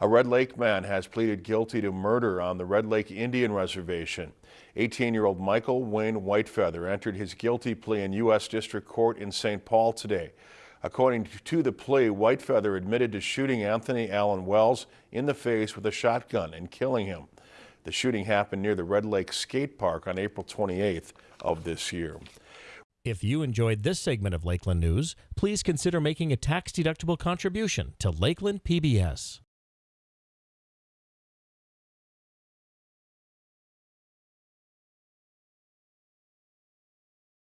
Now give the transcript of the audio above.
A Red Lake man has pleaded guilty to murder on the Red Lake Indian Reservation. 18-year-old Michael Wayne Whitefeather entered his guilty plea in U.S. District Court in St. Paul today. According to the plea, Whitefeather admitted to shooting Anthony Allen Wells in the face with a shotgun and killing him. The shooting happened near the Red Lake Skate Park on April 28th of this year. If you enjoyed this segment of Lakeland News, please consider making a tax-deductible contribution to Lakeland PBS.